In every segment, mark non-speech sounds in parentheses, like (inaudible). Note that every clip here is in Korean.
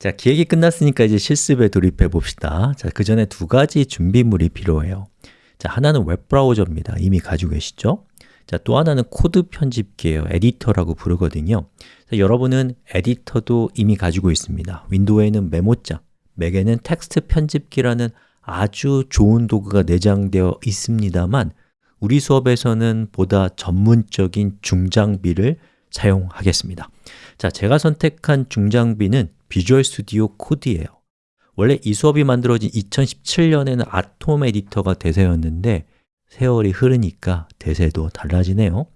자, 기획이 끝났으니까 이제 실습에 돌입해 봅시다. 자, 그 전에 두 가지 준비물이 필요해요. 자, 하나는 웹브라우저입니다. 이미 가지고 계시죠? 자, 또 하나는 코드 편집기예요. 에디터라고 부르거든요. 자, 여러분은 에디터도 이미 가지고 있습니다. 윈도우에는 메모장, 맥에는 텍스트 편집기라는 아주 좋은 도구가 내장되어 있습니다만 우리 수업에서는 보다 전문적인 중장비를 사용하겠습니다. 자, 제가 선택한 중장비는 Visual Studio Code예요. 원래 이 수업이 만들어진 2017년에는 Atom 에디터가 대세였는데 세월이 흐르니까 대세도 달라지네요.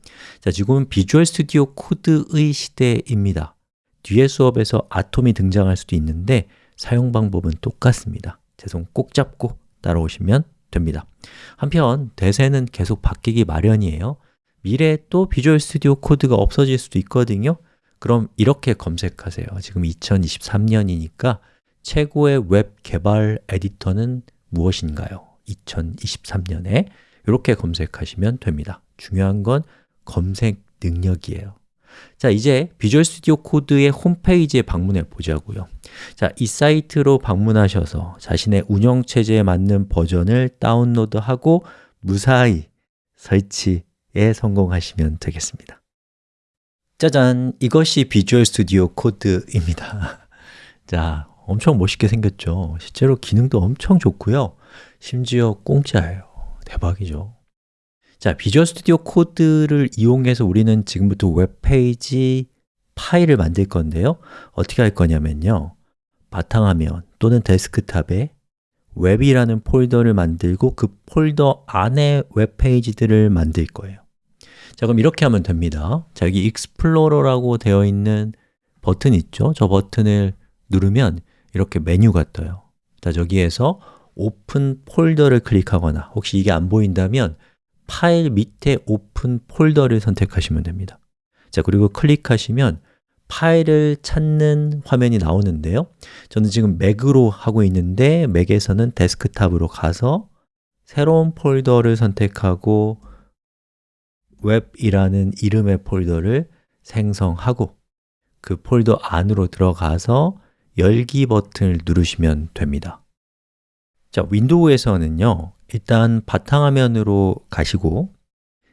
자, 지금은 Visual Studio Code의 시대입니다. 뒤에 수업에서 Atom이 등장할 수도 있는데 사용 방법은 똑같습니다. 제 손 꼭 잡고 따라오시면 됩니다. 한편 대세는 계속 바뀌기 마련이에요. 미래에 또 Visual Studio Code가 없어질 수도 있거든요 그럼 이렇게 검색하세요. 지금 2023년이니까 최고의 웹 개발 에디터는 무엇인가요? 2023년에 이렇게 검색하시면 됩니다. 중요한 건 검색 능력이에요. 자, 이제 Visual Studio Code의 홈페이지에 방문해 보자고요. 자, 이 사이트로 방문하셔서 자신의 운영체제에 맞는 버전을 다운로드하고 무사히 설치에 성공하시면 되겠습니다 짜잔! 이것이 Visual Studio Code입니다. (laughs) 자, 엄청 멋있게 생겼죠? 실제로 기능도 엄청 좋고요. 심지어 공짜예요 대박이죠. 자, Visual Studio Code를 이용해서 우리는 지금부터 웹페이지 파일을 만들 건데요. 어떻게 할 거냐면요. 바탕화면 또는 데스크탑에 웹이라는 폴더를 만들고 그 폴더 안에 웹페이지들을 만들 거예요 자, 그럼 이렇게 하면 됩니다. 자, 여기 Explorer라고 되어 있는 버튼 있죠? 저 버튼을 누르면 이렇게 메뉴가 떠요. 자, 저기에서 Open Folder를 클릭하거나 혹시 이게 안 보인다면 파일 밑에 Open Folder를 선택하시면 됩니다. 자, 그리고 클릭하시면 파일을 찾는 화면이 나오는데요. 저는 지금 맥으로 하고 있는데 맥에서는 데스크탑으로 가서 새로운 폴더를 선택하고 웹이라는 이름의 폴더를 생성하고 그 폴더 안으로 들어가서 열기 버튼을 누르시면 됩니다. 자, 윈도우에서는요 일단 바탕화면으로 가시고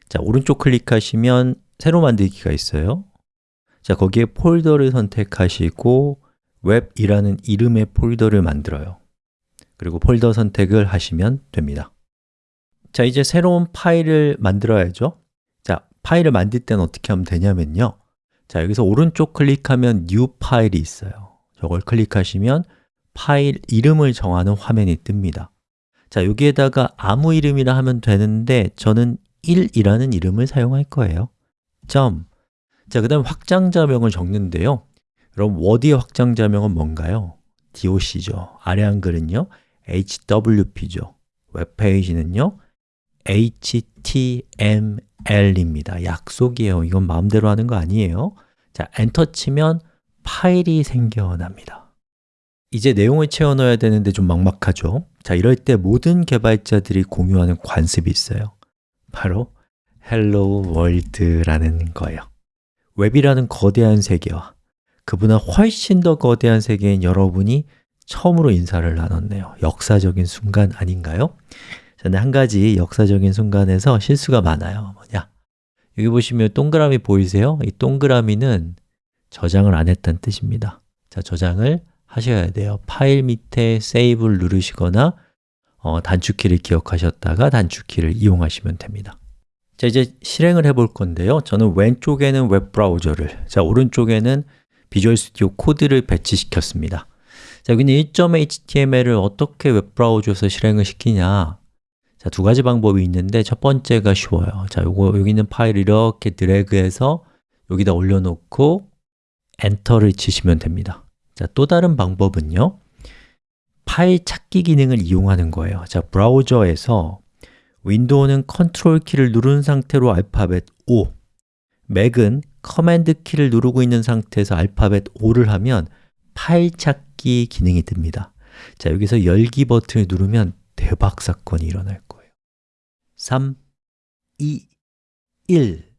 자, 오른쪽 클릭하시면 새로 만들기가 있어요. 자, 거기에 폴더를 선택하시고 웹이라는 이름의 폴더를 만들어요. 그리고 폴더 선택을 하시면 됩니다. 자, 이제 새로운 파일을 만들어야죠. 자, 파일을 만들 때는 어떻게 하면 되냐면요. 자, 여기서 오른쪽 클릭하면 New File이 있어요. 저걸 클릭하시면 파일 이름을 정하는 화면이 뜹니다. 자, 여기에다가 아무 이름이나 하면 되는데 저는 1이라는 이름을 사용할 거예요. 점. 자, 그 다음 확장자명을 적는데요. 그럼 워드의 확장자명은 뭔가요? doc죠. 아래 한글은요. Hwp죠. 웹페이지는요 html입니다. 약속이에요. 이건 마음대로 하는 거 아니에요. 자, 엔터 치면 파일이 생겨납니다. 이제 내용을 채워 넣어야 되는데 좀 막막하죠? 자, 이럴 때 모든 개발자들이 공유하는 관습이 있어요. 바로 Hello World라는 거예요. 웹이라는 거대한 세계와 그보다 훨씬 더 거대한 세계인 여러분이 처음으로 인사를 나눴네요. 역사적인 순간 아닌가요? 저는 한 가지 역사적인 순간에서 실수가 많아요. 뭐냐? 여기 보시면 동그라미 보이세요? 이 동그라미는 저장을 안 했다는 뜻입니다. 자, 저장을 하셔야 돼요. 파일 밑에 세이브를 누르시거나 어, 단축키를 기억하셨다가 단축키를 이용하시면 됩니다. 자, 이제 실행을 해 볼 건데요. 저는 왼쪽에는 웹브라우저를 자, 오른쪽에는 비주얼 스튜디오 코드를 배치시켰습니다. 자, 여기는 1.html을 어떻게 웹브라우저에서 실행을 시키냐 자, 두 가지 방법이 있는데 첫 번째가 쉬워요. 자, 요거 여기 있는 파일을 이렇게 드래그해서 여기다 올려놓고 엔터를 치시면 됩니다. 자, 또 다른 방법은요. 파일 찾기 기능을 이용하는 거예요. 자, 브라우저에서 윈도우는 컨트롤 키를 누른 상태로 알파벳 O 맥은 Command 키를 누르고 있는 상태에서 알파벳 O를 하면 파일 찾기 기능이 뜹니다. 자, 여기서 열기 버튼을 누르면 대박 사건이 일어날 거예요 3, 2, 1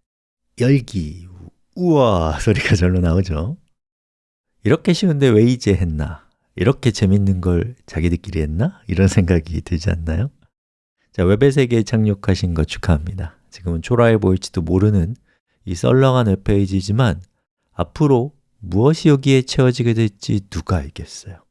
열기 우와 소리가 절로 나오죠 이렇게 쉬운데 왜 이제 했나? 이렇게 재밌는 걸 자기들끼리 했나? 이런 생각이 들지 않나요? 자, 웹의 세계에 착륙하신 거 축하합니다 지금은 초라해 보일지도 모르는 이 썰렁한 웹페이지지만 앞으로 무엇이 여기에 채워지게 될지 누가 알겠어요